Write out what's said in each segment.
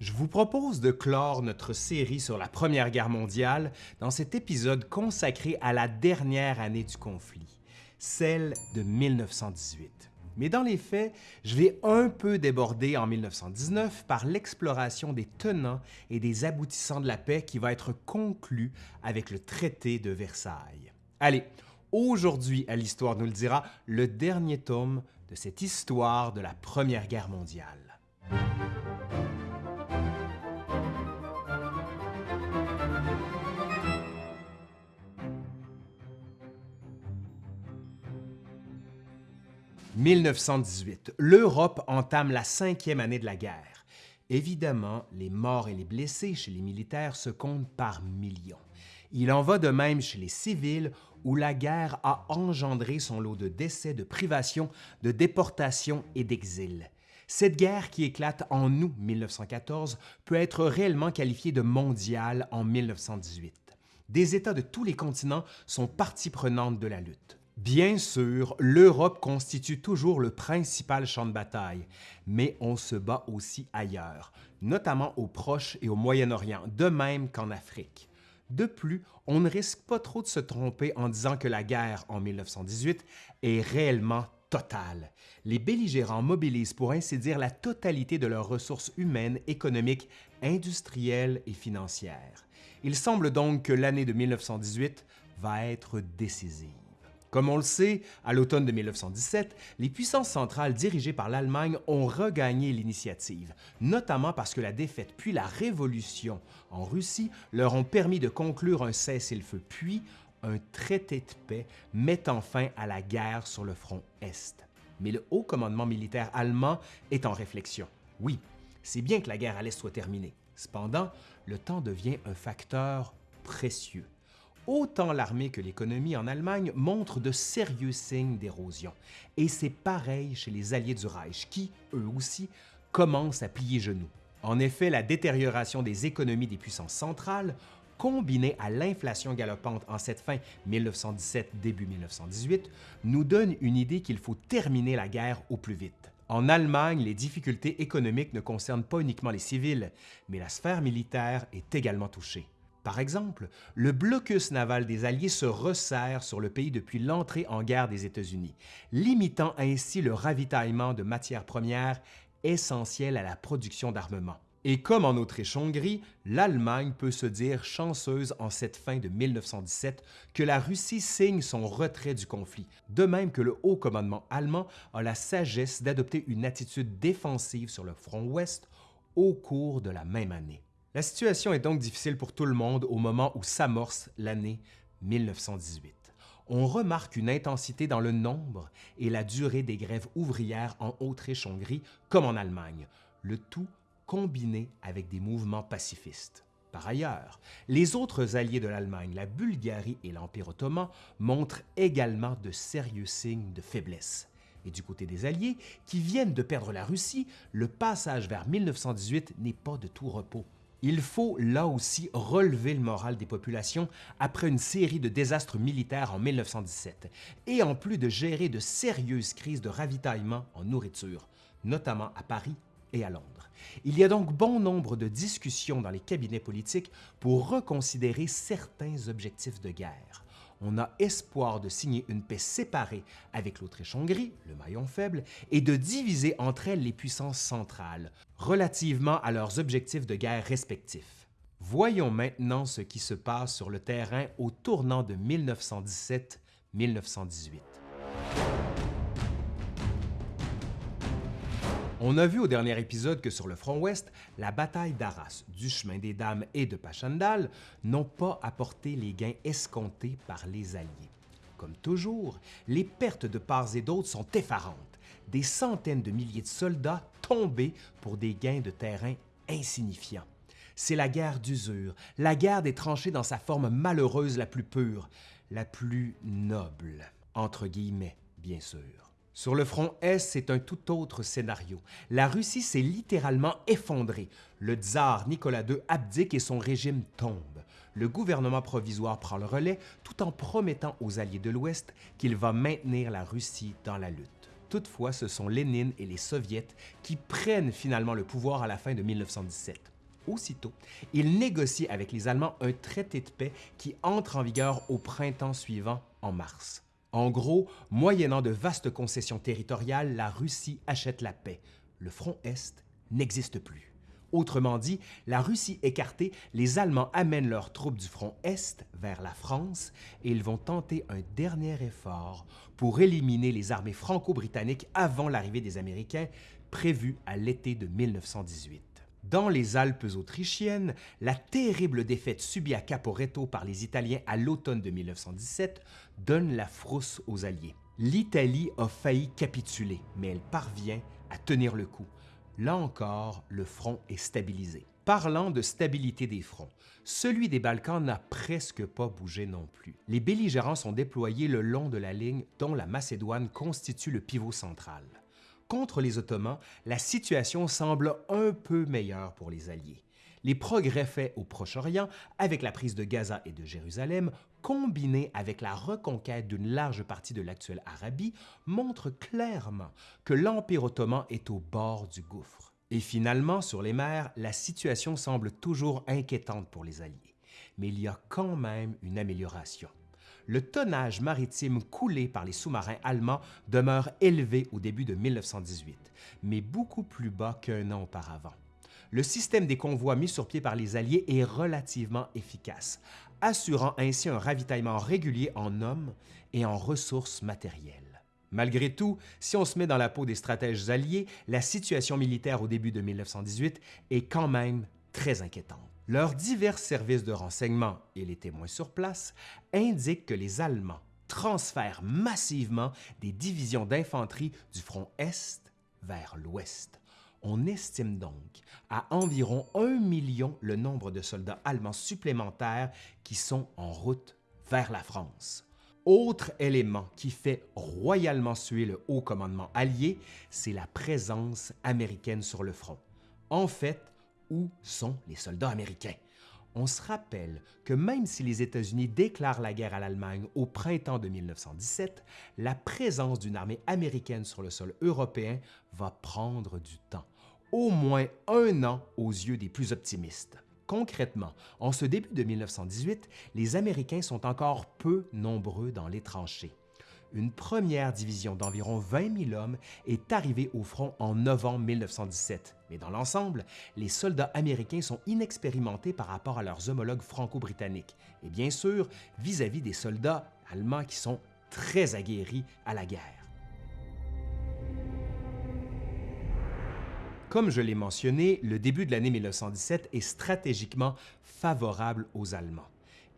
Je vous propose de clore notre série sur la Première Guerre mondiale dans cet épisode consacré à la dernière année du conflit, celle de 1918. Mais dans les faits, je vais un peu déborder en 1919 par l'exploration des tenants et des aboutissants de la paix qui va être conclue avec le traité de Versailles. Allez, aujourd'hui à l'Histoire nous le dira, le dernier tome de cette histoire de la Première Guerre mondiale. 1918. L'Europe entame la cinquième année de la guerre. Évidemment, les morts et les blessés chez les militaires se comptent par millions. Il en va de même chez les civils où la guerre a engendré son lot de décès, de privations, de déportations et d'exil. Cette guerre qui éclate en août 1914 peut être réellement qualifiée de mondiale en 1918. Des États de tous les continents sont partie prenante de la lutte. Bien sûr, l'Europe constitue toujours le principal champ de bataille, mais on se bat aussi ailleurs, notamment au Proche et au Moyen-Orient, de même qu'en Afrique. De plus, on ne risque pas trop de se tromper en disant que la guerre en 1918 est réellement totale. Les belligérants mobilisent pour ainsi dire la totalité de leurs ressources humaines, économiques, industrielles et financières. Il semble donc que l'année de 1918 va être décisive. Comme on le sait, à l'automne de 1917, les puissances centrales dirigées par l'Allemagne ont regagné l'initiative, notamment parce que la défaite puis la révolution en Russie leur ont permis de conclure un cessez-le-feu puis un traité de paix mettant fin à la guerre sur le front Est. Mais le haut commandement militaire allemand est en réflexion. Oui, c'est bien que la guerre à l'Est soit terminée. Cependant, le temps devient un facteur précieux autant l'armée que l'économie en Allemagne montrent de sérieux signes d'érosion. Et c'est pareil chez les alliés du Reich qui, eux aussi, commencent à plier genoux. En effet, la détérioration des économies des puissances centrales, combinée à l'inflation galopante en cette fin 1917-début 1918, nous donne une idée qu'il faut terminer la guerre au plus vite. En Allemagne, les difficultés économiques ne concernent pas uniquement les civils, mais la sphère militaire est également touchée. Par exemple, le blocus naval des Alliés se resserre sur le pays depuis l'entrée en guerre des États-Unis, limitant ainsi le ravitaillement de matières premières essentielles à la production d'armement. Et comme en Autriche-Hongrie, l'Allemagne peut se dire chanceuse en cette fin de 1917 que la Russie signe son retrait du conflit, de même que le haut commandement allemand a la sagesse d'adopter une attitude défensive sur le front ouest au cours de la même année. La situation est donc difficile pour tout le monde au moment où s'amorce l'année 1918. On remarque une intensité dans le nombre et la durée des grèves ouvrières en Autriche-Hongrie comme en Allemagne, le tout combiné avec des mouvements pacifistes. Par ailleurs, les autres alliés de l'Allemagne, la Bulgarie et l'Empire ottoman, montrent également de sérieux signes de faiblesse. Et du côté des Alliés, qui viennent de perdre la Russie, le passage vers 1918 n'est pas de tout repos. Il faut là aussi relever le moral des populations après une série de désastres militaires en 1917 et en plus de gérer de sérieuses crises de ravitaillement en nourriture, notamment à Paris et à Londres. Il y a donc bon nombre de discussions dans les cabinets politiques pour reconsidérer certains objectifs de guerre on a espoir de signer une paix séparée avec l'Autriche-Hongrie, le maillon faible, et de diviser entre elles les puissances centrales, relativement à leurs objectifs de guerre respectifs. Voyons maintenant ce qui se passe sur le terrain au tournant de 1917-1918. On a vu au dernier épisode que sur le front ouest, la bataille d'Arras, du chemin des Dames et de Pachandal n'ont pas apporté les gains escomptés par les Alliés. Comme toujours, les pertes de parts et d'autres sont effarantes. Des centaines de milliers de soldats tombés pour des gains de terrain insignifiants. C'est la guerre d'usure, la guerre des tranchées dans sa forme malheureuse la plus pure, la plus noble, entre guillemets, bien sûr. Sur le front Est, c'est un tout autre scénario. La Russie s'est littéralement effondrée. Le tsar Nicolas II abdique et son régime tombe. Le gouvernement provisoire prend le relais tout en promettant aux alliés de l'Ouest qu'il va maintenir la Russie dans la lutte. Toutefois, ce sont Lénine et les Soviets qui prennent finalement le pouvoir à la fin de 1917. Aussitôt, ils négocient avec les Allemands un traité de paix qui entre en vigueur au printemps suivant, en mars. En gros, moyennant de vastes concessions territoriales, la Russie achète la paix. Le front Est n'existe plus. Autrement dit, la Russie écartée, les Allemands amènent leurs troupes du front Est vers la France et ils vont tenter un dernier effort pour éliminer les armées franco-britanniques avant l'arrivée des Américains, prévue à l'été de 1918. Dans les Alpes autrichiennes, la terrible défaite subie à Caporetto par les Italiens à l'automne de 1917 donne la frousse aux Alliés. L'Italie a failli capituler, mais elle parvient à tenir le coup. Là encore, le front est stabilisé. Parlant de stabilité des fronts, celui des Balkans n'a presque pas bougé non plus. Les belligérants sont déployés le long de la ligne dont la Macédoine constitue le pivot central. Contre les Ottomans, la situation semble un peu meilleure pour les Alliés. Les progrès faits au Proche-Orient avec la prise de Gaza et de Jérusalem, combinés avec la reconquête d'une large partie de l'actuelle Arabie, montrent clairement que l'Empire ottoman est au bord du gouffre. Et finalement, sur les mers, la situation semble toujours inquiétante pour les Alliés. Mais il y a quand même une amélioration le tonnage maritime coulé par les sous-marins allemands demeure élevé au début de 1918, mais beaucoup plus bas qu'un an auparavant. Le système des convois mis sur pied par les Alliés est relativement efficace, assurant ainsi un ravitaillement régulier en hommes et en ressources matérielles. Malgré tout, si on se met dans la peau des stratèges alliés, la situation militaire au début de 1918 est quand même très inquiétante. Leurs divers services de renseignement et les témoins sur place indiquent que les Allemands transfèrent massivement des divisions d'infanterie du front Est vers l'Ouest. On estime donc à environ un million le nombre de soldats allemands supplémentaires qui sont en route vers la France. Autre élément qui fait royalement suer le haut commandement allié, c'est la présence américaine sur le front. En fait, où sont les soldats américains? On se rappelle que même si les États-Unis déclarent la guerre à l'Allemagne au printemps de 1917, la présence d'une armée américaine sur le sol européen va prendre du temps, au moins un an aux yeux des plus optimistes. Concrètement, en ce début de 1918, les Américains sont encore peu nombreux dans les tranchées une première division d'environ 20 000 hommes est arrivée au front en novembre 1917. Mais dans l'ensemble, les soldats américains sont inexpérimentés par rapport à leurs homologues franco-britanniques et bien sûr vis-à-vis des soldats allemands qui sont très aguerris à la guerre. Comme je l'ai mentionné, le début de l'année 1917 est stratégiquement favorable aux Allemands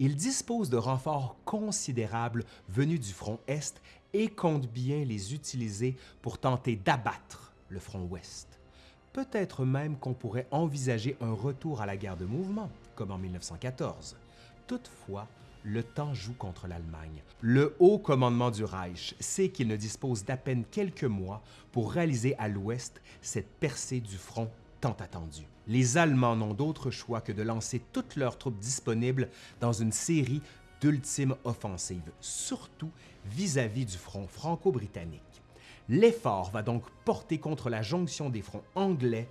il dispose de renforts considérables venus du front Est et compte bien les utiliser pour tenter d'abattre le front Ouest. Peut-être même qu'on pourrait envisager un retour à la guerre de mouvement, comme en 1914. Toutefois, le temps joue contre l'Allemagne. Le haut commandement du Reich sait qu'il ne dispose d'à peine quelques mois pour réaliser à l'ouest cette percée du front tant attendue les Allemands n'ont d'autre choix que de lancer toutes leurs troupes disponibles dans une série d'ultimes offensives, surtout vis-à-vis du front franco-britannique. L'effort va donc porter contre la jonction des fronts anglais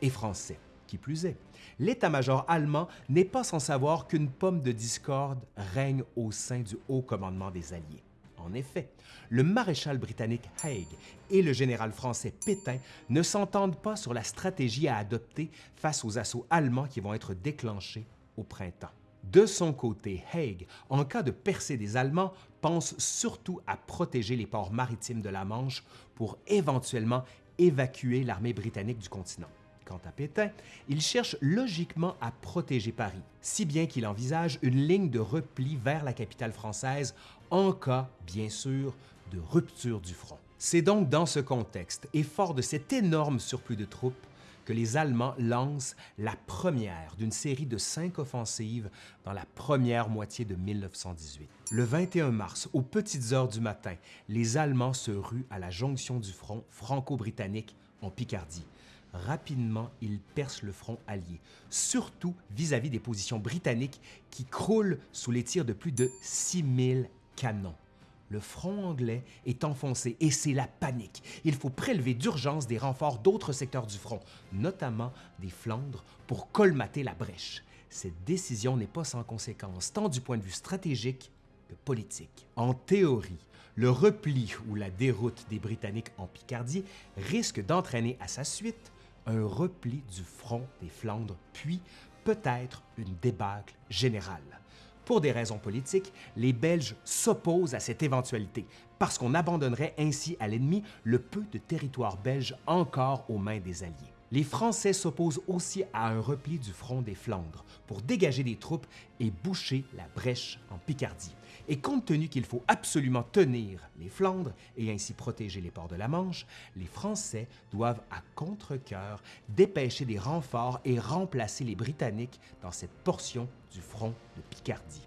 et français. Qui plus est, l'état-major allemand n'est pas sans savoir qu'une pomme de discorde règne au sein du haut commandement des Alliés. En effet, le maréchal britannique Haig et le général français Pétain ne s'entendent pas sur la stratégie à adopter face aux assauts allemands qui vont être déclenchés au printemps. De son côté, Haig, en cas de percée des Allemands, pense surtout à protéger les ports maritimes de la Manche pour éventuellement évacuer l'armée britannique du continent. Quant à Pétain, il cherche logiquement à protéger Paris, si bien qu'il envisage une ligne de repli vers la capitale française en cas, bien sûr, de rupture du front. C'est donc dans ce contexte, et fort de cet énorme surplus de troupes, que les Allemands lancent la première d'une série de cinq offensives dans la première moitié de 1918. Le 21 mars, aux petites heures du matin, les Allemands se ruent à la jonction du front franco-britannique en Picardie, rapidement, ils percent le front allié, surtout vis-à-vis des positions britanniques qui croulent sous les tirs de plus de 6000 canons. le front anglais est enfoncé et c'est la panique. Il faut prélever d'urgence des renforts d'autres secteurs du front, notamment des Flandres, pour colmater la brèche. Cette décision n'est pas sans conséquences, tant du point de vue stratégique que politique. En théorie, le repli ou la déroute des Britanniques en Picardie risque d'entraîner à sa suite un repli du front des Flandres, puis peut-être une débâcle générale. Pour des raisons politiques, les Belges s'opposent à cette éventualité parce qu'on abandonnerait ainsi à l'ennemi le peu de territoire belge encore aux mains des Alliés. Les Français s'opposent aussi à un repli du front des Flandres pour dégager des troupes et boucher la brèche en Picardie. Et compte tenu qu'il faut absolument tenir les Flandres et ainsi protéger les ports de la Manche, les Français doivent à contre-cœur dépêcher des renforts et remplacer les Britanniques dans cette portion du front de Picardie.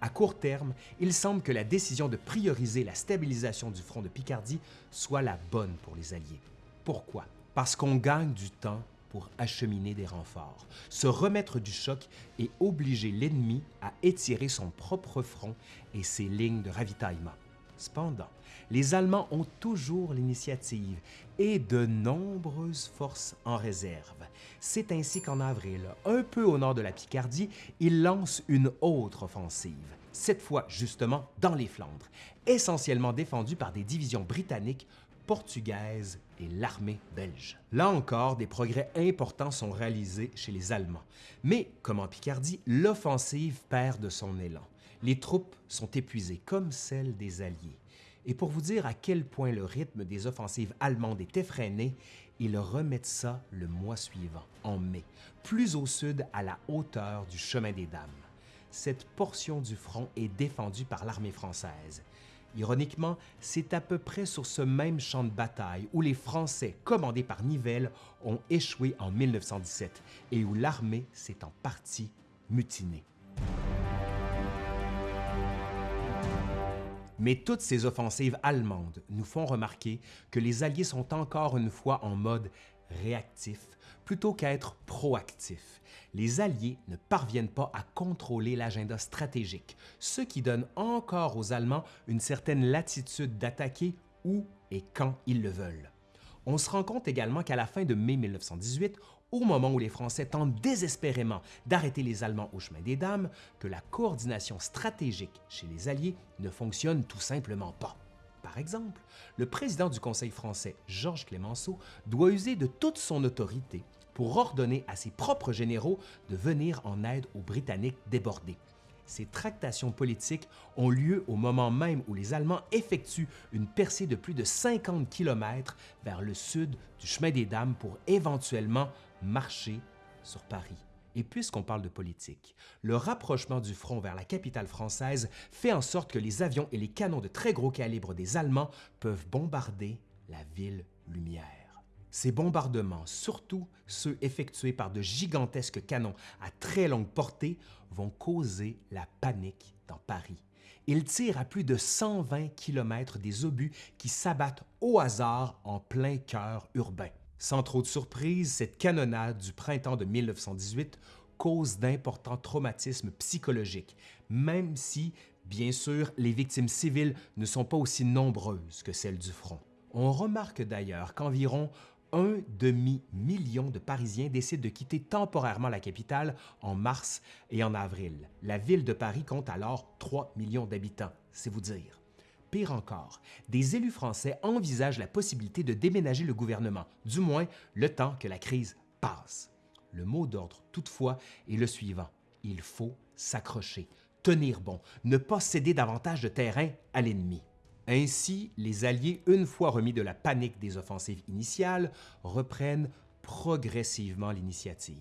À court terme, il semble que la décision de prioriser la stabilisation du front de Picardie soit la bonne pour les Alliés. Pourquoi? parce qu'on gagne du temps pour acheminer des renforts, se remettre du choc et obliger l'ennemi à étirer son propre front et ses lignes de ravitaillement. Cependant, les Allemands ont toujours l'initiative et de nombreuses forces en réserve. C'est ainsi qu'en avril, un peu au nord de la Picardie, ils lancent une autre offensive, cette fois justement dans les Flandres, essentiellement défendue par des divisions britanniques portugaise l'armée belge. Là encore, des progrès importants sont réalisés chez les Allemands. Mais, comme en Picardie, l'offensive perd de son élan. Les troupes sont épuisées, comme celles des Alliés. Et pour vous dire à quel point le rythme des offensives allemandes est effréné, ils remettent ça le mois suivant, en mai, plus au sud à la hauteur du chemin des Dames. Cette portion du front est défendue par l'armée française. Ironiquement, c'est à peu près sur ce même champ de bataille où les Français, commandés par Nivelle, ont échoué en 1917 et où l'armée s'est en partie mutinée. Mais toutes ces offensives allemandes nous font remarquer que les Alliés sont encore une fois en mode réactif plutôt qu'à être proactif. Les Alliés ne parviennent pas à contrôler l'agenda stratégique, ce qui donne encore aux Allemands une certaine latitude d'attaquer où et quand ils le veulent. On se rend compte également qu'à la fin de mai 1918, au moment où les Français tentent désespérément d'arrêter les Allemands au chemin des Dames, que la coordination stratégique chez les Alliés ne fonctionne tout simplement pas. Par exemple, le président du Conseil français, Georges Clémenceau, doit user de toute son autorité pour ordonner à ses propres généraux de venir en aide aux Britanniques débordés. Ces tractations politiques ont lieu au moment même où les Allemands effectuent une percée de plus de 50 km vers le sud du chemin des Dames pour éventuellement marcher sur Paris. Et puisqu'on parle de politique, le rapprochement du front vers la capitale française fait en sorte que les avions et les canons de très gros calibre des Allemands peuvent bombarder la ville lumière. Ces bombardements, surtout ceux effectués par de gigantesques canons à très longue portée, vont causer la panique dans Paris. Ils tirent à plus de 120 km des obus qui s'abattent au hasard en plein cœur urbain. Sans trop de surprise, cette canonnade du printemps de 1918 cause d'importants traumatismes psychologiques, même si, bien sûr, les victimes civiles ne sont pas aussi nombreuses que celles du front. On remarque d'ailleurs qu'environ un demi-million de Parisiens décident de quitter temporairement la capitale en mars et en avril. La ville de Paris compte alors 3 millions d'habitants, c'est vous dire. Pire encore, des élus français envisagent la possibilité de déménager le gouvernement, du moins le temps que la crise passe. Le mot d'ordre, toutefois, est le suivant. Il faut s'accrocher, tenir bon, ne pas céder davantage de terrain à l'ennemi. Ainsi, les Alliés, une fois remis de la panique des offensives initiales, reprennent progressivement l'initiative.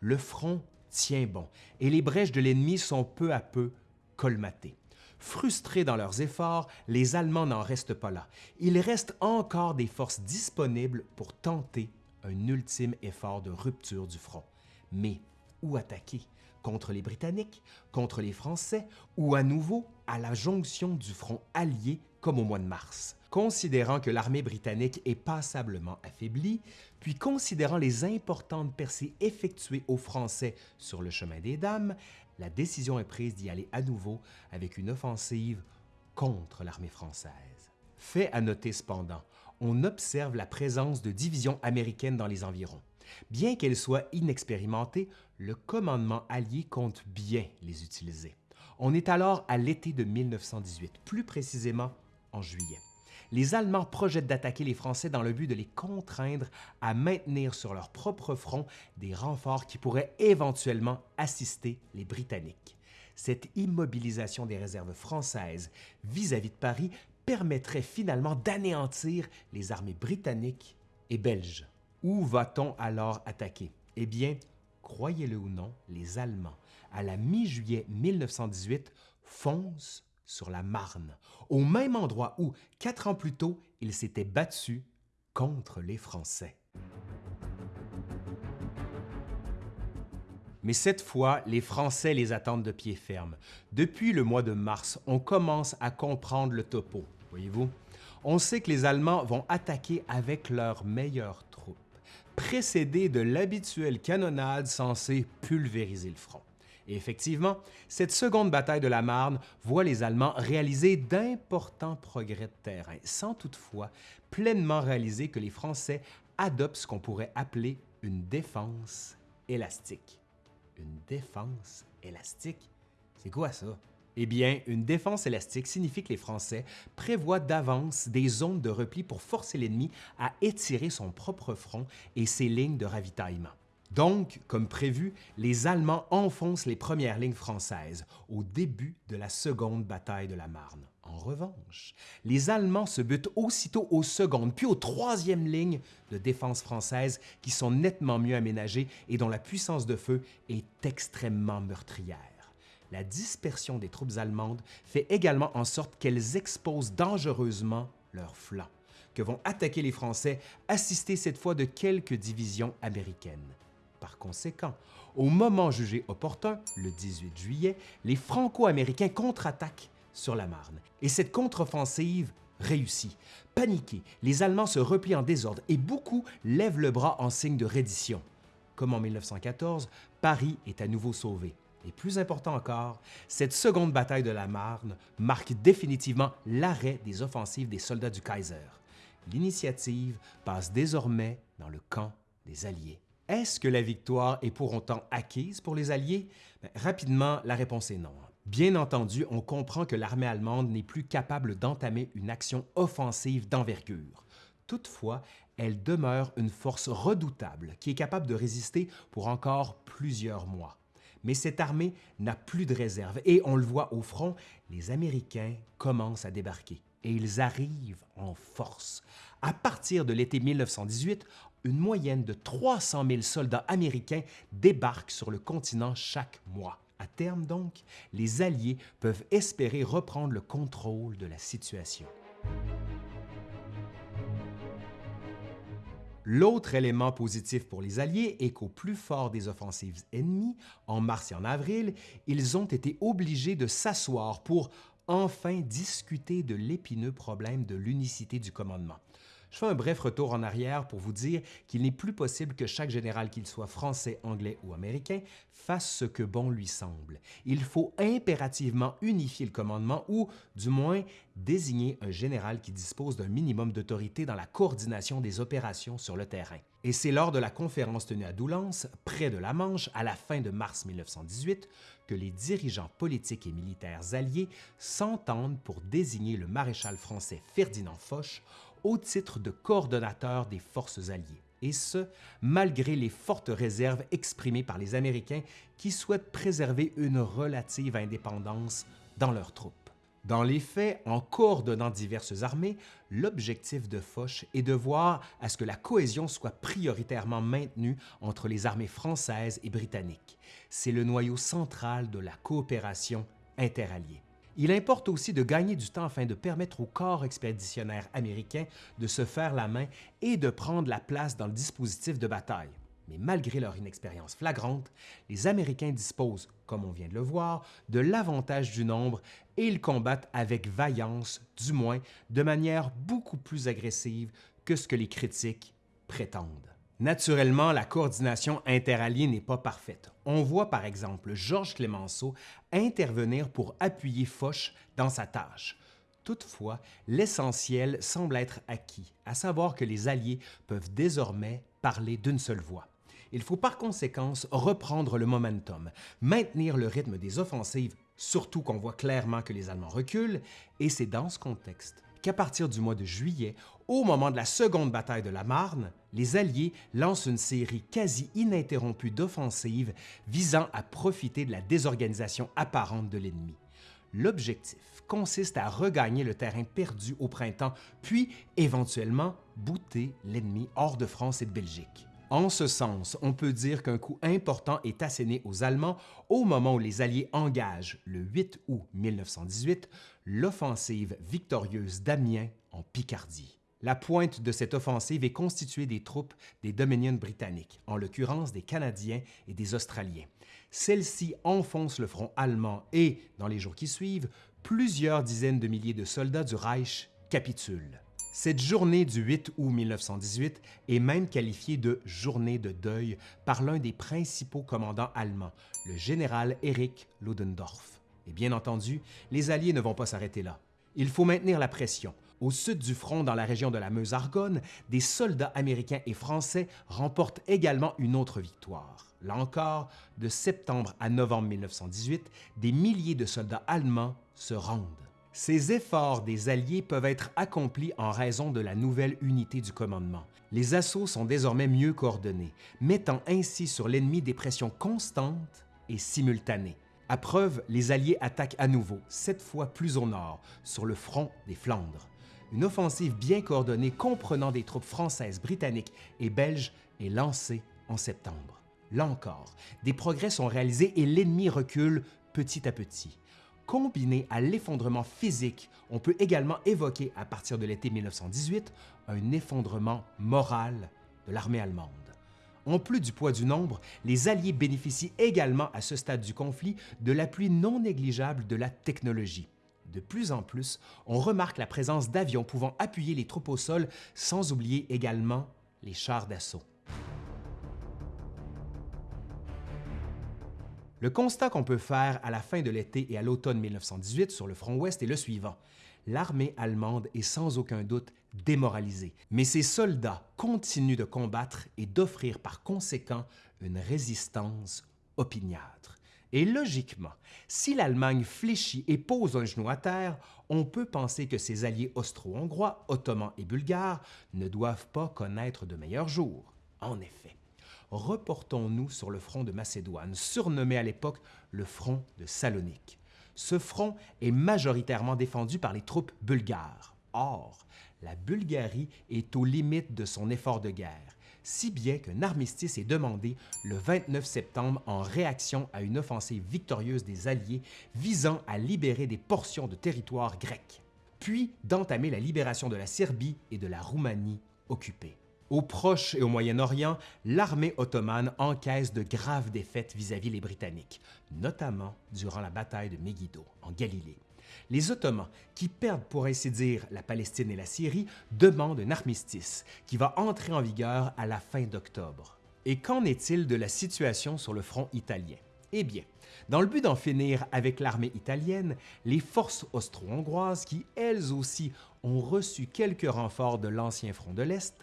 Le front tient bon et les brèches de l'ennemi sont peu à peu colmatées. Frustrés dans leurs efforts, les Allemands n'en restent pas là. Il reste encore des forces disponibles pour tenter un ultime effort de rupture du front. Mais où attaquer? Contre les Britanniques, contre les Français ou à nouveau à la jonction du front allié comme au mois de mars? Considérant que l'armée britannique est passablement affaiblie, puis considérant les importantes percées effectuées aux Français sur le chemin des Dames, la décision est prise d'y aller à nouveau avec une offensive contre l'armée française. Fait à noter cependant, on observe la présence de divisions américaines dans les environs. Bien qu'elles soient inexpérimentées, le commandement allié compte bien les utiliser. On est alors à l'été de 1918, plus précisément en juillet. Les Allemands projettent d'attaquer les Français dans le but de les contraindre à maintenir sur leur propre front des renforts qui pourraient éventuellement assister les Britanniques. Cette immobilisation des réserves françaises vis-à-vis -vis de Paris permettrait finalement d'anéantir les armées britanniques et belges. Où va-t-on alors attaquer? Eh bien, croyez-le ou non, les Allemands, à la mi-juillet 1918, foncent sur la Marne, au même endroit où, quatre ans plus tôt, ils s'étaient battus contre les Français. Mais cette fois, les Français les attendent de pied ferme. Depuis le mois de mars, on commence à comprendre le topo, voyez-vous. On sait que les Allemands vont attaquer avec leurs meilleures troupes, précédés de l'habituelle canonnade censée pulvériser le front. Effectivement, cette seconde bataille de la Marne voit les Allemands réaliser d'importants progrès de terrain, sans toutefois pleinement réaliser que les Français adoptent ce qu'on pourrait appeler une défense élastique. Une défense élastique? C'est quoi ça? Eh bien, une défense élastique signifie que les Français prévoient d'avance des zones de repli pour forcer l'ennemi à étirer son propre front et ses lignes de ravitaillement. Donc, comme prévu, les Allemands enfoncent les premières lignes françaises au début de la seconde bataille de la Marne. En revanche, les Allemands se butent aussitôt aux secondes puis aux troisièmes lignes de défense française qui sont nettement mieux aménagées et dont la puissance de feu est extrêmement meurtrière. La dispersion des troupes allemandes fait également en sorte qu'elles exposent dangereusement leurs flancs, que vont attaquer les Français, assistés cette fois de quelques divisions américaines. Par conséquent, au moment jugé opportun, le 18 juillet, les Franco-Américains contre-attaquent sur la Marne. Et cette contre-offensive réussit. Paniqués, les Allemands se replient en désordre et beaucoup lèvent le bras en signe de reddition. Comme en 1914, Paris est à nouveau sauvé. Et plus important encore, cette seconde bataille de la Marne marque définitivement l'arrêt des offensives des soldats du Kaiser. L'initiative passe désormais dans le camp des Alliés. Est-ce que la victoire est pour autant acquise pour les Alliés? Ben, rapidement, la réponse est non. Bien entendu, on comprend que l'armée allemande n'est plus capable d'entamer une action offensive d'envergure. Toutefois, elle demeure une force redoutable qui est capable de résister pour encore plusieurs mois. Mais cette armée n'a plus de réserve et on le voit au front, les Américains commencent à débarquer et ils arrivent en force. À partir de l'été 1918, une moyenne de 300 000 soldats américains débarquent sur le continent chaque mois. À terme donc, les Alliés peuvent espérer reprendre le contrôle de la situation. L'autre élément positif pour les Alliés est qu'au plus fort des offensives ennemies, en mars et en avril, ils ont été obligés de s'asseoir pour enfin discuter de l'épineux problème de l'unicité du commandement. Je fais un bref retour en arrière pour vous dire qu'il n'est plus possible que chaque général, qu'il soit français, anglais ou américain, fasse ce que bon lui semble. Il faut impérativement unifier le commandement ou, du moins, désigner un général qui dispose d'un minimum d'autorité dans la coordination des opérations sur le terrain. Et c'est lors de la conférence tenue à Doullens, près de la Manche, à la fin de mars 1918, que les dirigeants politiques et militaires alliés s'entendent pour désigner le maréchal français Ferdinand Foch au titre de coordonnateur des forces alliées, et ce, malgré les fortes réserves exprimées par les Américains qui souhaitent préserver une relative indépendance dans leurs troupes. Dans les faits, en coordonnant diverses armées, l'objectif de Foch est de voir à ce que la cohésion soit prioritairement maintenue entre les armées françaises et britanniques. C'est le noyau central de la coopération interalliée. Il importe aussi de gagner du temps afin de permettre au corps expéditionnaire américain de se faire la main et de prendre la place dans le dispositif de bataille. Mais malgré leur inexpérience flagrante, les Américains disposent, comme on vient de le voir, de l'avantage du nombre et ils combattent avec vaillance, du moins de manière beaucoup plus agressive que ce que les critiques prétendent. Naturellement, la coordination interalliée n'est pas parfaite. On voit par exemple Georges Clémenceau intervenir pour appuyer Foch dans sa tâche. Toutefois, l'essentiel semble être acquis, à savoir que les Alliés peuvent désormais parler d'une seule voix. Il faut par conséquent reprendre le momentum, maintenir le rythme des offensives, surtout qu'on voit clairement que les Allemands reculent, et c'est dans ce contexte qu'à partir du mois de juillet, au moment de la seconde bataille de la Marne, les Alliés lancent une série quasi ininterrompue d'offensives visant à profiter de la désorganisation apparente de l'ennemi. L'objectif consiste à regagner le terrain perdu au printemps, puis éventuellement bouter l'ennemi hors de France et de Belgique. En ce sens, on peut dire qu'un coup important est asséné aux Allemands au moment où les Alliés engagent, le 8 août 1918, l'offensive victorieuse d'Amiens en Picardie. La pointe de cette offensive est constituée des troupes des Dominions britanniques, en l'occurrence des Canadiens et des Australiens. Celle-ci enfonce le front allemand et, dans les jours qui suivent, plusieurs dizaines de milliers de soldats du Reich capitulent. Cette journée du 8 août 1918 est même qualifiée de journée de deuil par l'un des principaux commandants allemands, le général Erich Ludendorff. Et bien entendu, les Alliés ne vont pas s'arrêter là. Il faut maintenir la pression. Au sud du front, dans la région de la Meuse-Argonne, des soldats américains et français remportent également une autre victoire. Là encore, de septembre à novembre 1918, des milliers de soldats allemands se rendent. Ces efforts des Alliés peuvent être accomplis en raison de la nouvelle unité du commandement. Les assauts sont désormais mieux coordonnés, mettant ainsi sur l'ennemi des pressions constantes et simultanées. À preuve, les Alliés attaquent à nouveau, cette fois plus au nord, sur le front des Flandres. Une offensive bien coordonnée comprenant des troupes françaises, britanniques et belges est lancée en septembre. Là encore, des progrès sont réalisés et l'ennemi recule petit à petit. Combiné à l'effondrement physique, on peut également évoquer à partir de l'été 1918 un effondrement moral de l'armée allemande. En plus du poids du nombre, les Alliés bénéficient également à ce stade du conflit de l'appui non négligeable de la technologie. De plus en plus, on remarque la présence d'avions pouvant appuyer les troupes au sol, sans oublier également les chars d'assaut. Le constat qu'on peut faire à la fin de l'été et à l'automne 1918 sur le front ouest est le suivant. L'armée allemande est sans aucun doute démoralisée, mais ses soldats continuent de combattre et d'offrir par conséquent une résistance opiniâtre. Et logiquement, si l'Allemagne fléchit et pose un genou à terre, on peut penser que ses alliés austro-hongrois, ottomans et bulgares ne doivent pas connaître de meilleurs jours. En effet, reportons-nous sur le front de Macédoine, surnommé à l'époque le front de Salonique. Ce front est majoritairement défendu par les troupes bulgares. Or, la Bulgarie est aux limites de son effort de guerre, si bien qu'un armistice est demandé le 29 septembre en réaction à une offensive victorieuse des Alliés visant à libérer des portions de territoire grec, puis d'entamer la libération de la Serbie et de la Roumanie occupées. Au Proche et au Moyen-Orient, l'armée ottomane encaisse de graves défaites vis-à-vis les Britanniques, notamment durant la bataille de Megiddo, en Galilée. Les Ottomans, qui perdent pour ainsi dire la Palestine et la Syrie, demandent un armistice qui va entrer en vigueur à la fin d'octobre. Et qu'en est-il de la situation sur le front italien? Eh bien, dans le but d'en finir avec l'armée italienne, les forces austro-hongroises, qui elles aussi ont reçu quelques renforts de l'ancien front de l'Est,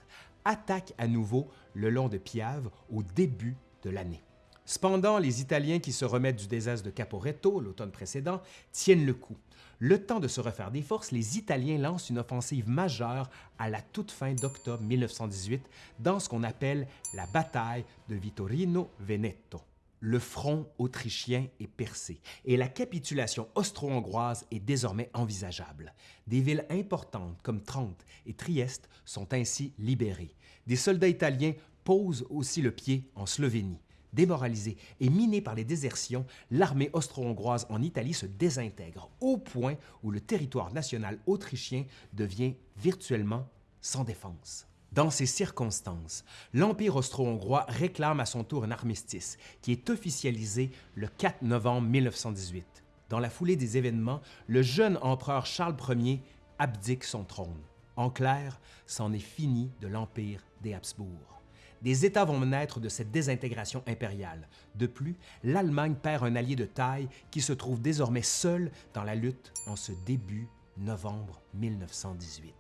attaquent à nouveau le long de Piave au début de l'année. Cependant, les Italiens qui se remettent du désastre de Caporetto l'automne précédent tiennent le coup. Le temps de se refaire des forces, les Italiens lancent une offensive majeure à la toute fin d'octobre 1918 dans ce qu'on appelle la bataille de Vittorino Veneto. Le front autrichien est percé et la capitulation austro-hongroise est désormais envisageable. Des villes importantes comme Trente et Trieste sont ainsi libérées. Des soldats italiens posent aussi le pied en Slovénie. Démoralisée et minée par les désertions, l'armée austro-hongroise en Italie se désintègre au point où le territoire national autrichien devient virtuellement sans défense. Dans ces circonstances, l'Empire austro-hongrois réclame à son tour un armistice qui est officialisé le 4 novembre 1918. Dans la foulée des événements, le jeune empereur Charles Ier abdique son trône. En clair, c'en est fini de l'Empire des Habsbourg. Des États vont naître de cette désintégration impériale. De plus, l'Allemagne perd un allié de taille qui se trouve désormais seul dans la lutte en ce début novembre 1918.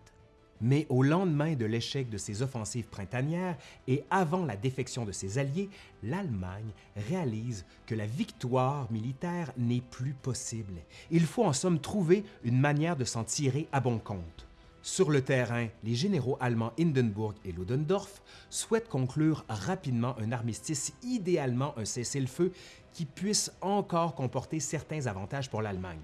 Mais au lendemain de l'échec de ses offensives printanières et avant la défection de ses alliés, l'Allemagne réalise que la victoire militaire n'est plus possible. Il faut en somme trouver une manière de s'en tirer à bon compte. Sur le terrain, les généraux allemands Hindenburg et Ludendorff souhaitent conclure rapidement un armistice, idéalement un cessez-le-feu qui puisse encore comporter certains avantages pour l'Allemagne.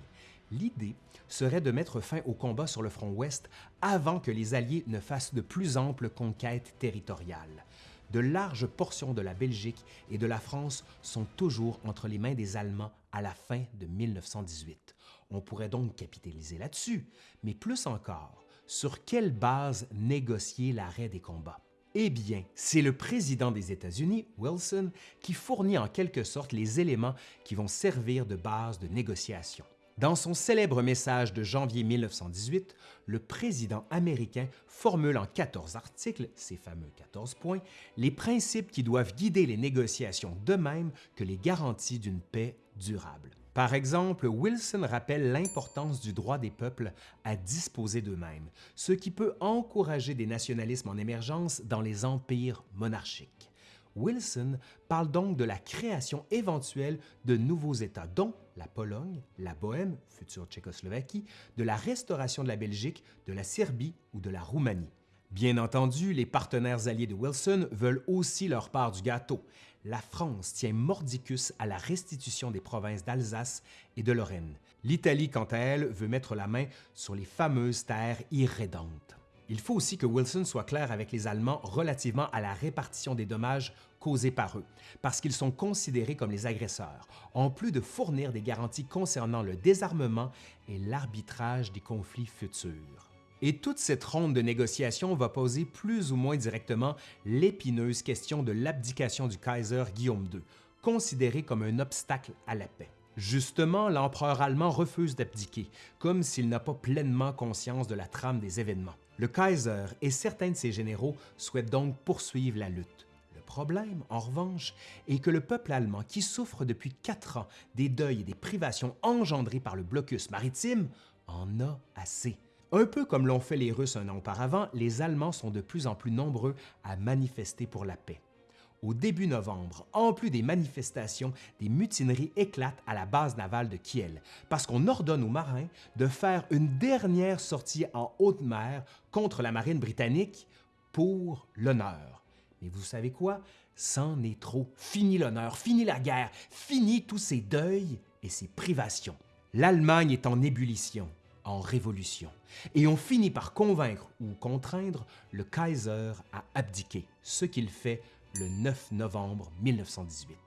L'idée serait de mettre fin au combat sur le front ouest avant que les Alliés ne fassent de plus amples conquêtes territoriales. De larges portions de la Belgique et de la France sont toujours entre les mains des Allemands à la fin de 1918. On pourrait donc capitaliser là-dessus, mais plus encore, sur quelle base négocier l'arrêt des combats? Eh bien, c'est le président des États-Unis, Wilson, qui fournit en quelque sorte les éléments qui vont servir de base de négociation. Dans son célèbre message de janvier 1918, le président américain formule en 14 articles, ces fameux 14 points, les principes qui doivent guider les négociations de même que les garanties d'une paix durable. Par exemple, Wilson rappelle l'importance du droit des peuples à disposer d'eux-mêmes, ce qui peut encourager des nationalismes en émergence dans les empires monarchiques. Wilson parle donc de la création éventuelle de nouveaux États, dont la Pologne, la Bohême, future Tchécoslovaquie, de la restauration de la Belgique, de la Serbie ou de la Roumanie. Bien entendu, les partenaires alliés de Wilson veulent aussi leur part du gâteau la France tient mordicus à la restitution des provinces d'Alsace et de Lorraine. L'Italie, quant à elle, veut mettre la main sur les fameuses terres irrédentes. Il faut aussi que Wilson soit clair avec les Allemands relativement à la répartition des dommages causés par eux, parce qu'ils sont considérés comme les agresseurs, en plus de fournir des garanties concernant le désarmement et l'arbitrage des conflits futurs. Et toute cette ronde de négociations va poser plus ou moins directement l'épineuse question de l'abdication du Kaiser Guillaume II, considéré comme un obstacle à la paix. Justement, l'empereur allemand refuse d'abdiquer, comme s'il n'a pas pleinement conscience de la trame des événements. Le Kaiser et certains de ses généraux souhaitent donc poursuivre la lutte. Le problème, en revanche, est que le peuple allemand, qui souffre depuis quatre ans des deuils et des privations engendrés par le blocus maritime, en a assez. Un peu comme l'ont fait les Russes un an auparavant, les Allemands sont de plus en plus nombreux à manifester pour la paix. Au début novembre, en plus des manifestations, des mutineries éclatent à la base navale de Kiel parce qu'on ordonne aux marins de faire une dernière sortie en haute mer contre la marine britannique pour l'honneur. Mais vous savez quoi? C'en est trop. Fini l'honneur, fini la guerre, fini tous ces deuils et ces privations. L'Allemagne est en ébullition en révolution, et on finit par convaincre ou contraindre le Kaiser à abdiquer, ce qu'il fait le 9 novembre 1918.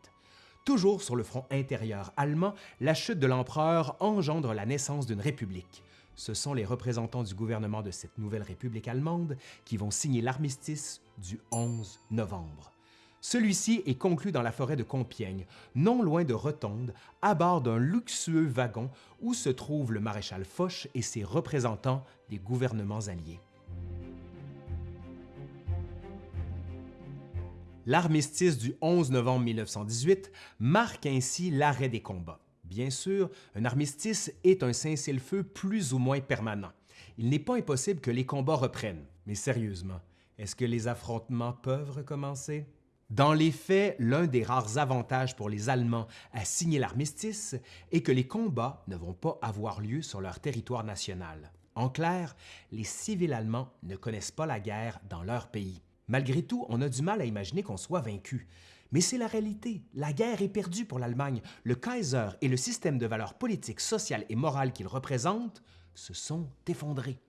Toujours sur le front intérieur allemand, la chute de l'empereur engendre la naissance d'une république. Ce sont les représentants du gouvernement de cette nouvelle république allemande qui vont signer l'armistice du 11 novembre. Celui-ci est conclu dans la forêt de Compiègne, non loin de Rotonde, à bord d'un luxueux wagon où se trouvent le maréchal Foch et ses représentants des gouvernements alliés. L'armistice du 11 novembre 1918 marque ainsi l'arrêt des combats. Bien sûr, un armistice est un cessez-le-feu plus ou moins permanent. Il n'est pas impossible que les combats reprennent. Mais sérieusement, est-ce que les affrontements peuvent recommencer? Dans les faits, l'un des rares avantages pour les Allemands à signer l'armistice est que les combats ne vont pas avoir lieu sur leur territoire national. En clair, les civils allemands ne connaissent pas la guerre dans leur pays. Malgré tout, on a du mal à imaginer qu'on soit vaincu. Mais c'est la réalité. La guerre est perdue pour l'Allemagne. Le Kaiser et le système de valeurs politiques, sociales et morales qu'il représente se sont effondrés.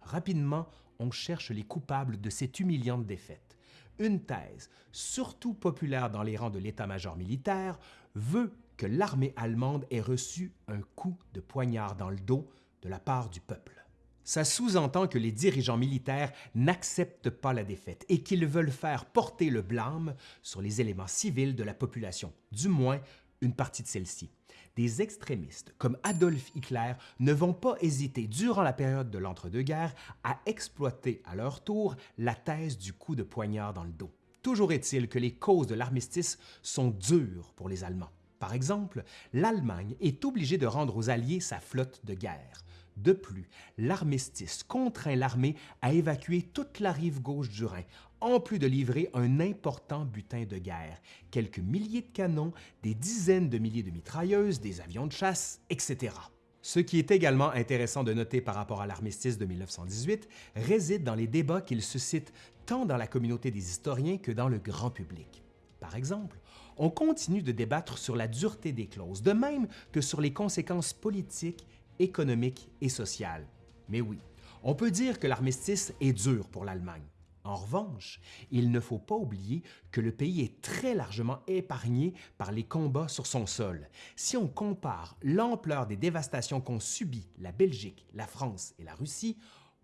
Rapidement, on cherche les coupables de cette humiliante défaite une thèse, surtout populaire dans les rangs de l'état-major militaire, veut que l'armée allemande ait reçu un coup de poignard dans le dos de la part du peuple. Ça sous-entend que les dirigeants militaires n'acceptent pas la défaite et qu'ils veulent faire porter le blâme sur les éléments civils de la population, du moins une partie de celle-ci des extrémistes comme Adolf Hitler ne vont pas hésiter durant la période de l'entre-deux-guerres à exploiter à leur tour la thèse du coup de poignard dans le dos. Toujours est-il que les causes de l'armistice sont dures pour les Allemands. Par exemple, l'Allemagne est obligée de rendre aux Alliés sa flotte de guerre. De plus, l'armistice contraint l'armée à évacuer toute la rive gauche du Rhin, en plus de livrer un important butin de guerre, quelques milliers de canons, des dizaines de milliers de mitrailleuses, des avions de chasse, etc. Ce qui est également intéressant de noter par rapport à l'armistice de 1918 réside dans les débats qu'il suscite tant dans la communauté des historiens que dans le grand public. Par exemple, on continue de débattre sur la dureté des clauses, de même que sur les conséquences politiques, économiques et sociales. Mais oui, on peut dire que l'armistice est dur pour l'Allemagne. En revanche, il ne faut pas oublier que le pays est très largement épargné par les combats sur son sol. Si on compare l'ampleur des dévastations qu'ont subies la Belgique, la France et la Russie,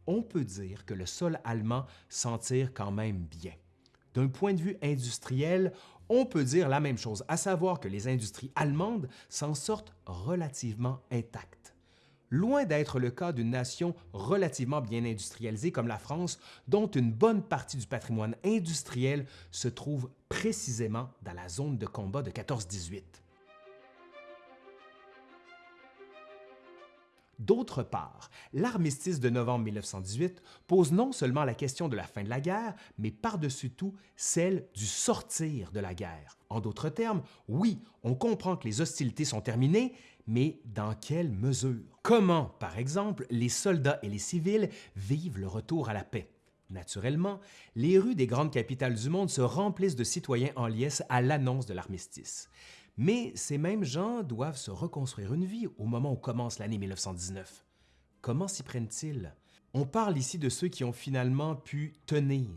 on peut dire que le sol allemand s'en tire quand même bien. D'un point de vue industriel, on peut dire la même chose, à savoir que les industries allemandes s'en sortent relativement intactes. Loin d'être le cas d'une nation relativement bien industrialisée comme la France, dont une bonne partie du patrimoine industriel se trouve précisément dans la zone de combat de 14-18. D'autre part, l'armistice de novembre 1918 pose non seulement la question de la fin de la guerre, mais par-dessus tout celle du sortir de la guerre. En d'autres termes, oui, on comprend que les hostilités sont terminées, mais dans quelle mesure? Comment, par exemple, les soldats et les civils vivent le retour à la paix? Naturellement, les rues des grandes capitales du monde se remplissent de citoyens en liesse à l'annonce de l'armistice. Mais ces mêmes gens doivent se reconstruire une vie au moment où commence l'année 1919. Comment s'y prennent-ils? On parle ici de ceux qui ont finalement pu tenir,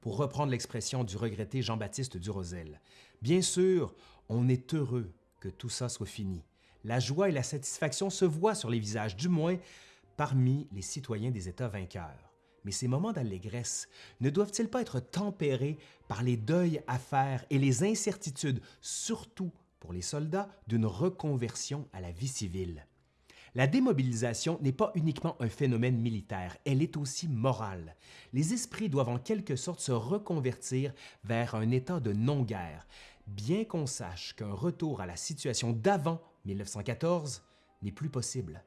pour reprendre l'expression du regretté Jean-Baptiste Durosel. Bien sûr, on est heureux que tout ça soit fini. La joie et la satisfaction se voient sur les visages, du moins parmi les citoyens des États vainqueurs. Mais ces moments d'allégresse ne doivent-ils pas être tempérés par les deuils à faire et les incertitudes, surtout pour les soldats d'une reconversion à la vie civile? La démobilisation n'est pas uniquement un phénomène militaire, elle est aussi morale. Les esprits doivent en quelque sorte se reconvertir vers un état de non-guerre, bien qu'on sache qu'un retour à la situation d'avant 1914 n'est plus possible.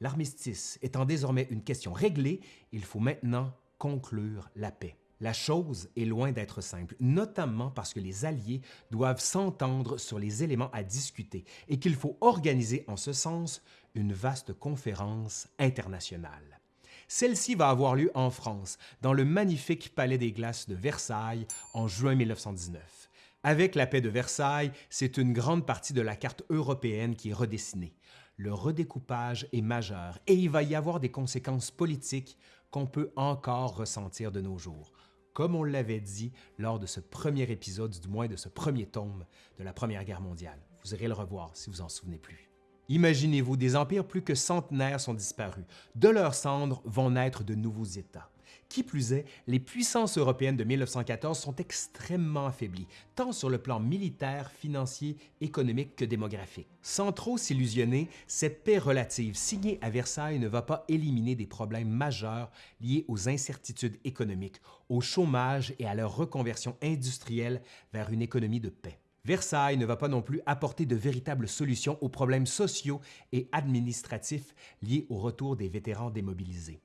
L'armistice étant désormais une question réglée, il faut maintenant conclure la paix. La chose est loin d'être simple, notamment parce que les Alliés doivent s'entendre sur les éléments à discuter et qu'il faut organiser en ce sens une vaste conférence internationale. Celle-ci va avoir lieu en France, dans le magnifique Palais des Glaces de Versailles, en juin 1919. Avec la paix de Versailles, c'est une grande partie de la carte européenne qui est redessinée. Le redécoupage est majeur et il va y avoir des conséquences politiques qu'on peut encore ressentir de nos jours comme on l'avait dit lors de ce premier épisode, du moins de ce premier tome de la Première Guerre mondiale. Vous irez le revoir si vous en souvenez plus. Imaginez-vous, des empires plus que centenaires sont disparus. De leurs cendres vont naître de nouveaux États. Qui plus est, les puissances européennes de 1914 sont extrêmement affaiblies, tant sur le plan militaire, financier, économique que démographique. Sans trop s'illusionner, cette paix relative signée à Versailles ne va pas éliminer des problèmes majeurs liés aux incertitudes économiques, au chômage et à leur reconversion industrielle vers une économie de paix. Versailles ne va pas non plus apporter de véritables solutions aux problèmes sociaux et administratifs liés au retour des vétérans démobilisés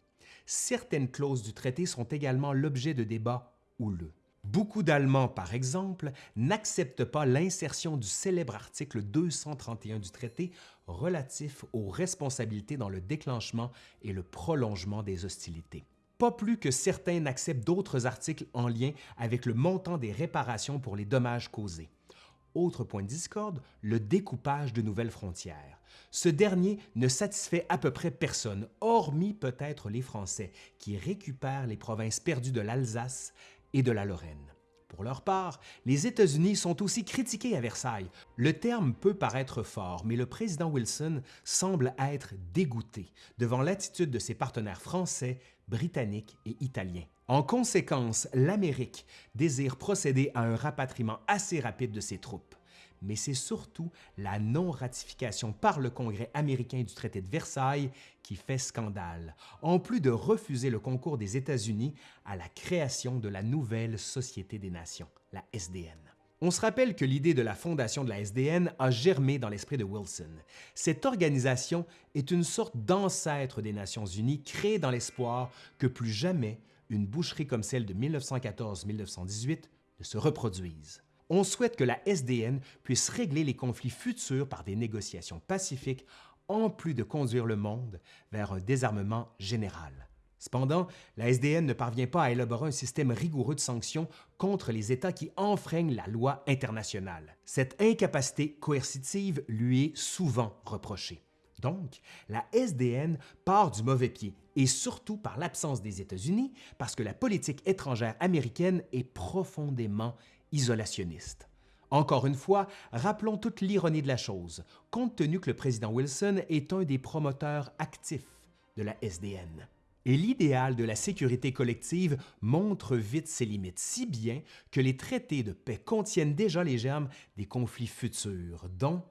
certaines clauses du traité sont également l'objet de débats houleux. Beaucoup d'Allemands, par exemple, n'acceptent pas l'insertion du célèbre article 231 du traité relatif aux responsabilités dans le déclenchement et le prolongement des hostilités. Pas plus que certains n'acceptent d'autres articles en lien avec le montant des réparations pour les dommages causés. Autre point de discorde, le découpage de nouvelles frontières. Ce dernier ne satisfait à peu près personne, hormis peut-être les Français, qui récupèrent les provinces perdues de l'Alsace et de la Lorraine. Pour leur part, les États-Unis sont aussi critiqués à Versailles. Le terme peut paraître fort, mais le président Wilson semble être dégoûté devant l'attitude de ses partenaires français, britanniques et italiens. En conséquence, l'Amérique désire procéder à un rapatriement assez rapide de ses troupes. Mais c'est surtout la non-ratification par le Congrès américain du traité de Versailles qui fait scandale, en plus de refuser le concours des États-Unis à la création de la nouvelle Société des Nations, la SDN. On se rappelle que l'idée de la fondation de la SDN a germé dans l'esprit de Wilson. Cette organisation est une sorte d'ancêtre des Nations unies créée dans l'espoir que plus jamais une boucherie comme celle de 1914-1918 ne se reproduise. On souhaite que la SDN puisse régler les conflits futurs par des négociations pacifiques en plus de conduire le monde vers un désarmement général. Cependant, la SDN ne parvient pas à élaborer un système rigoureux de sanctions contre les États qui enfreignent la loi internationale. Cette incapacité coercitive lui est souvent reprochée. Donc, la SDN part du mauvais pied, et surtout par l'absence des États-Unis, parce que la politique étrangère américaine est profondément isolationniste. Encore une fois, rappelons toute l'ironie de la chose, compte tenu que le président Wilson est un des promoteurs actifs de la SDN et l'idéal de la sécurité collective montre vite ses limites, si bien que les traités de paix contiennent déjà les germes des conflits futurs, dont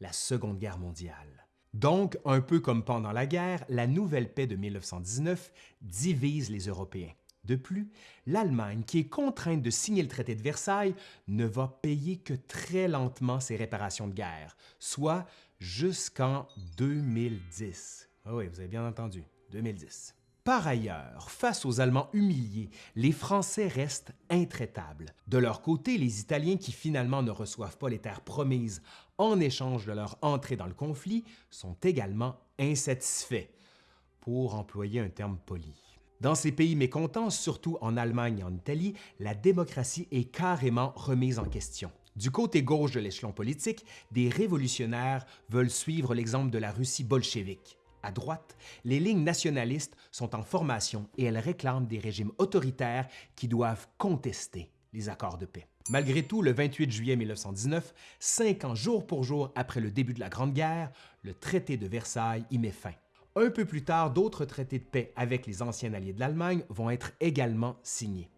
la Seconde Guerre mondiale. Donc, un peu comme pendant la guerre, la nouvelle paix de 1919 divise les Européens. De plus, l'Allemagne, qui est contrainte de signer le traité de Versailles, ne va payer que très lentement ses réparations de guerre, soit jusqu'en 2010. Ah oui, vous avez bien entendu, 2010. Par ailleurs, face aux Allemands humiliés, les Français restent intraitables. De leur côté, les Italiens qui finalement ne reçoivent pas les terres promises en échange de leur entrée dans le conflit sont également insatisfaits, pour employer un terme poli. Dans ces pays mécontents, surtout en Allemagne et en Italie, la démocratie est carrément remise en question. Du côté gauche de l'échelon politique, des révolutionnaires veulent suivre l'exemple de la Russie bolchevique. À droite, les lignes nationalistes sont en formation et elles réclament des régimes autoritaires qui doivent contester les accords de paix. Malgré tout, le 28 juillet 1919, cinq ans jour pour jour après le début de la Grande Guerre, le traité de Versailles y met fin. Un peu plus tard, d'autres traités de paix avec les anciens alliés de l'Allemagne vont être également signés.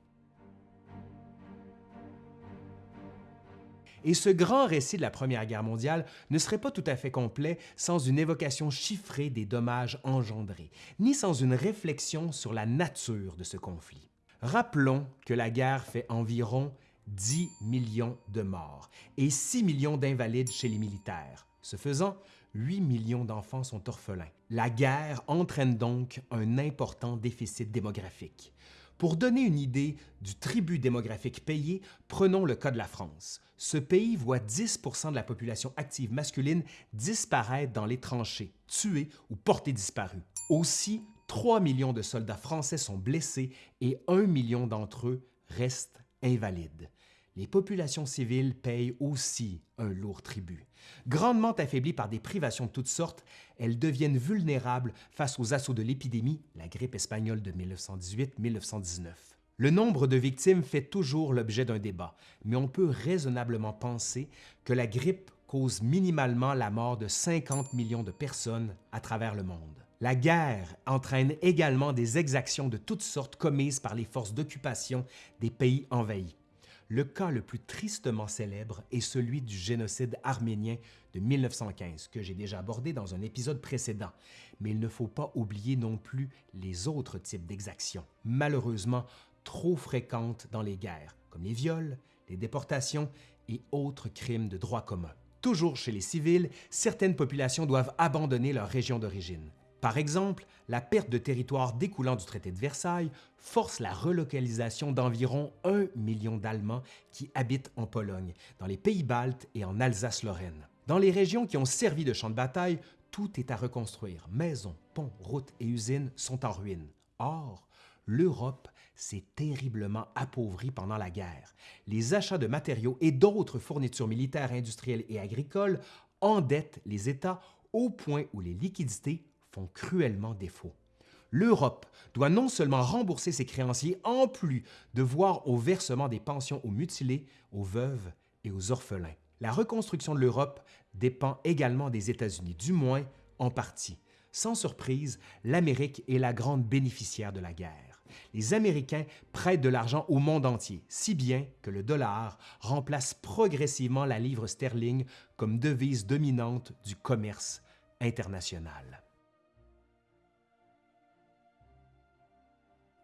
Et ce grand récit de la Première Guerre mondiale ne serait pas tout à fait complet sans une évocation chiffrée des dommages engendrés, ni sans une réflexion sur la nature de ce conflit. Rappelons que la guerre fait environ 10 millions de morts et 6 millions d'invalides chez les militaires. Ce faisant, 8 millions d'enfants sont orphelins. La guerre entraîne donc un important déficit démographique. Pour donner une idée du tribut démographique payé, prenons le cas de la France. Ce pays voit 10% de la population active masculine disparaître dans les tranchées, tués ou portés disparus. Aussi, 3 millions de soldats français sont blessés et 1 million d'entre eux restent invalides les populations civiles payent aussi un lourd tribut. Grandement affaiblies par des privations de toutes sortes, elles deviennent vulnérables face aux assauts de l'épidémie, la grippe espagnole de 1918-1919. Le nombre de victimes fait toujours l'objet d'un débat, mais on peut raisonnablement penser que la grippe cause minimalement la mort de 50 millions de personnes à travers le monde. La guerre entraîne également des exactions de toutes sortes commises par les forces d'occupation des pays envahis. Le cas le plus tristement célèbre est celui du génocide arménien de 1915, que j'ai déjà abordé dans un épisode précédent, mais il ne faut pas oublier non plus les autres types d'exactions, malheureusement trop fréquentes dans les guerres, comme les viols, les déportations et autres crimes de droit commun. Toujours chez les civils, certaines populations doivent abandonner leur région d'origine. Par exemple, la perte de territoire découlant du traité de Versailles force la relocalisation d'environ un million d'Allemands qui habitent en Pologne, dans les pays baltes et en Alsace-Lorraine. Dans les régions qui ont servi de champ de bataille, tout est à reconstruire. Maisons, ponts, routes et usines sont en ruine. Or, l'Europe s'est terriblement appauvrie pendant la guerre. Les achats de matériaux et d'autres fournitures militaires, industrielles et agricoles endettent les États au point où les liquidités cruellement défaut. L'Europe doit non seulement rembourser ses créanciers, en plus de voir au versement des pensions aux mutilés, aux veuves et aux orphelins. La reconstruction de l'Europe dépend également des États-Unis, du moins en partie. Sans surprise, l'Amérique est la grande bénéficiaire de la guerre. Les Américains prêtent de l'argent au monde entier, si bien que le dollar remplace progressivement la livre sterling comme devise dominante du commerce international.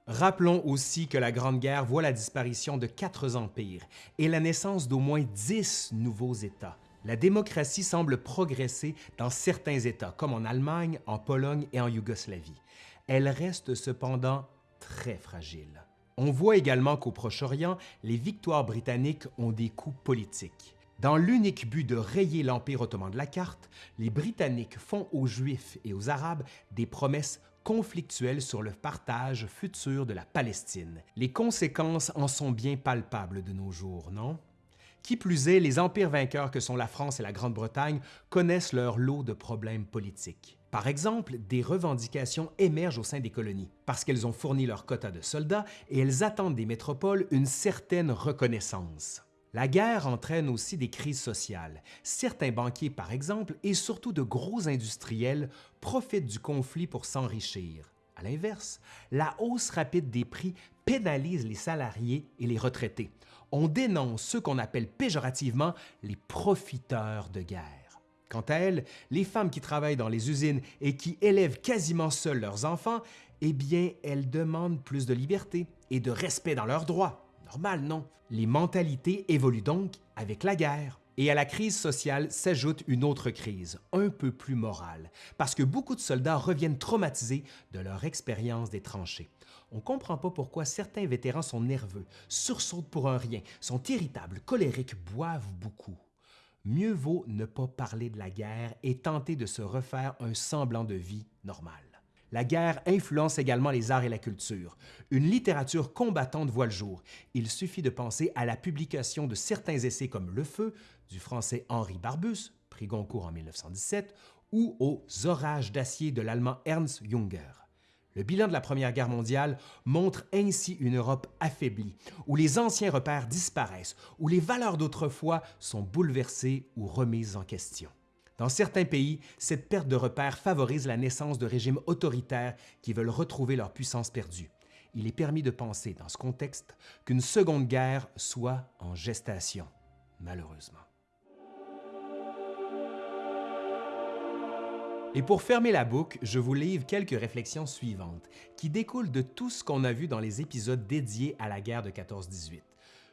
Rappelons aussi que la Grande Guerre voit la disparition de quatre empires et la naissance d'au moins dix nouveaux États. La démocratie semble progresser dans certains États, comme en Allemagne, en Pologne et en Yougoslavie. Elle reste cependant très fragile. On voit également qu'au Proche-Orient, les victoires britanniques ont des coûts politiques. Dans l'unique but de rayer l'Empire ottoman de la carte, les Britanniques font aux Juifs et aux Arabes des promesses conflictuelles sur le partage futur de la Palestine. Les conséquences en sont bien palpables de nos jours, non? Qui plus est, les empires vainqueurs que sont la France et la Grande-Bretagne connaissent leur lot de problèmes politiques. Par exemple, des revendications émergent au sein des colonies, parce qu'elles ont fourni leur quota de soldats et elles attendent des métropoles une certaine reconnaissance. La guerre entraîne aussi des crises sociales. Certains banquiers, par exemple, et surtout de gros industriels, profitent du conflit pour s'enrichir. À l'inverse, la hausse rapide des prix pénalise les salariés et les retraités on dénonce ceux qu'on appelle péjorativement les profiteurs de guerre. Quant à elles, les femmes qui travaillent dans les usines et qui élèvent quasiment seules leurs enfants, eh bien, elles demandent plus de liberté et de respect dans leurs droits. Normal, non? Les mentalités évoluent donc avec la guerre. Et à la crise sociale s'ajoute une autre crise, un peu plus morale, parce que beaucoup de soldats reviennent traumatisés de leur expérience des tranchées. On ne comprend pas pourquoi certains vétérans sont nerveux, sursautent pour un rien, sont irritables, colériques, boivent beaucoup. Mieux vaut ne pas parler de la guerre et tenter de se refaire un semblant de vie normale. La guerre influence également les arts et la culture. Une littérature combattante voit le jour. Il suffit de penser à la publication de certains essais comme Le Feu du français Henri Barbus, prix Goncourt en 1917, ou aux Orages d'acier de l'allemand Ernst Junger. Le bilan de la Première Guerre mondiale montre ainsi une Europe affaiblie, où les anciens repères disparaissent, où les valeurs d'autrefois sont bouleversées ou remises en question. Dans certains pays, cette perte de repères favorise la naissance de régimes autoritaires qui veulent retrouver leur puissance perdue. Il est permis de penser, dans ce contexte, qu'une seconde guerre soit en gestation, malheureusement. Et pour fermer la boucle, je vous livre quelques réflexions suivantes, qui découlent de tout ce qu'on a vu dans les épisodes dédiés à la guerre de 14-18.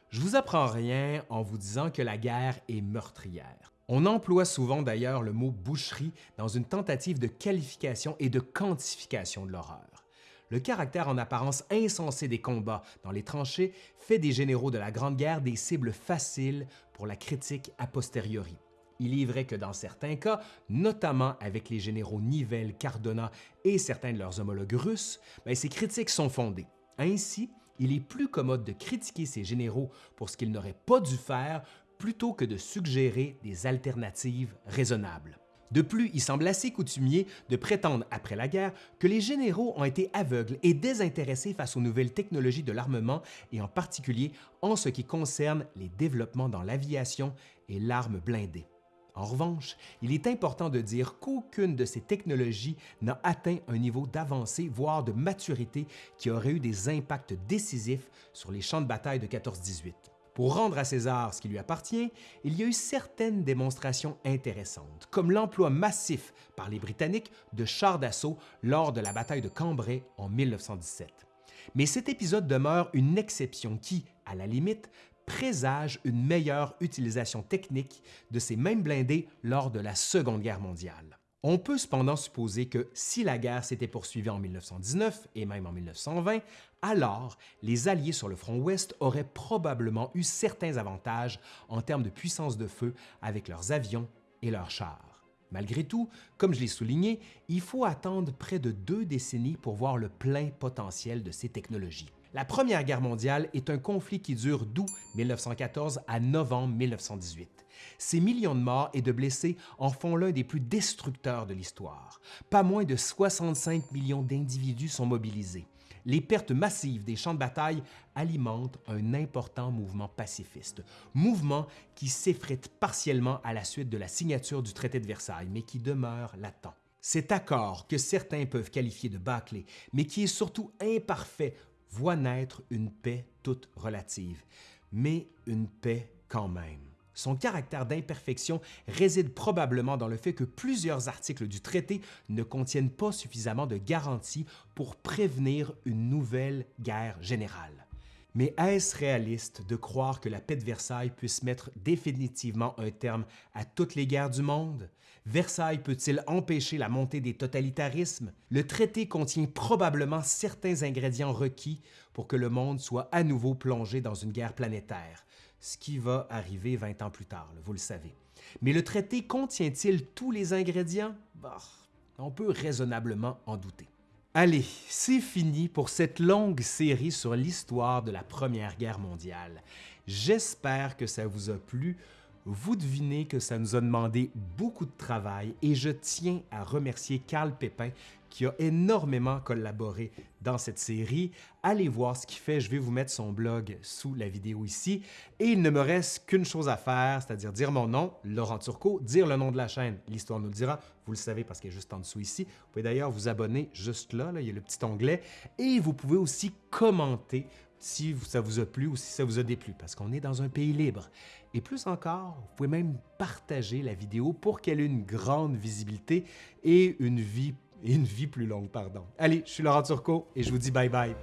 Je vous apprends rien en vous disant que la guerre est meurtrière. On emploie souvent d'ailleurs le mot boucherie dans une tentative de qualification et de quantification de l'horreur. Le caractère en apparence insensé des combats dans les tranchées fait des généraux de la Grande Guerre des cibles faciles pour la critique a posteriori. Il est vrai que dans certains cas, notamment avec les généraux Nivelle, Cardona et certains de leurs homologues russes, ben, ces critiques sont fondées. Ainsi, il est plus commode de critiquer ces généraux pour ce qu'ils n'auraient pas dû faire plutôt que de suggérer des alternatives raisonnables. De plus, il semble assez coutumier de prétendre après la guerre que les généraux ont été aveugles et désintéressés face aux nouvelles technologies de l'armement et en particulier en ce qui concerne les développements dans l'aviation et l'arme blindée. En revanche, il est important de dire qu'aucune de ces technologies n'a atteint un niveau d'avancée, voire de maturité qui aurait eu des impacts décisifs sur les champs de bataille de 14-18. Pour rendre à César ce qui lui appartient, il y a eu certaines démonstrations intéressantes, comme l'emploi massif par les Britanniques de chars d'assaut lors de la bataille de Cambrai en 1917. Mais cet épisode demeure une exception qui, à la limite, présage une meilleure utilisation technique de ces mêmes blindés lors de la Seconde Guerre mondiale. On peut cependant supposer que si la guerre s'était poursuivie en 1919 et même en 1920, alors les Alliés sur le front ouest auraient probablement eu certains avantages en termes de puissance de feu avec leurs avions et leurs chars. Malgré tout, comme je l'ai souligné, il faut attendre près de deux décennies pour voir le plein potentiel de ces technologies. La Première Guerre mondiale est un conflit qui dure d'août 1914 à novembre 1918. Ces millions de morts et de blessés en font l'un des plus destructeurs de l'histoire. Pas moins de 65 millions d'individus sont mobilisés. Les pertes massives des champs de bataille alimentent un important mouvement pacifiste, mouvement qui s'effrite partiellement à la suite de la signature du traité de Versailles, mais qui demeure latent. Cet accord, que certains peuvent qualifier de bâclé, mais qui est surtout imparfait voit naître une paix toute relative, mais une paix quand même. Son caractère d'imperfection réside probablement dans le fait que plusieurs articles du traité ne contiennent pas suffisamment de garanties pour prévenir une nouvelle guerre générale. Mais est-ce réaliste de croire que la paix de Versailles puisse mettre définitivement un terme à toutes les guerres du monde? Versailles peut-il empêcher la montée des totalitarismes? Le traité contient probablement certains ingrédients requis pour que le monde soit à nouveau plongé dans une guerre planétaire, ce qui va arriver 20 ans plus tard, vous le savez. Mais le traité contient-il tous les ingrédients? Bah, on peut raisonnablement en douter. Allez, c'est fini pour cette longue série sur l'histoire de la Première Guerre mondiale. J'espère que ça vous a plu. Vous devinez que ça nous a demandé beaucoup de travail et je tiens à remercier Carl Pépin qui a énormément collaboré dans cette série. Allez voir ce qu'il fait, je vais vous mettre son blog sous la vidéo ici. Et il ne me reste qu'une chose à faire, c'est-à-dire dire mon nom, Laurent Turcot, dire le nom de la chaîne, l'histoire nous le dira, vous le savez parce qu'elle est juste en dessous ici. Vous pouvez d'ailleurs vous abonner juste là, là, il y a le petit onglet, et vous pouvez aussi commenter si ça vous a plu ou si ça vous a déplu, parce qu'on est dans un pays libre. Et plus encore, vous pouvez même partager la vidéo pour qu'elle ait une grande visibilité et une vie, une vie plus longue. Pardon. Allez, je suis Laurent Turcot et je vous dis bye bye.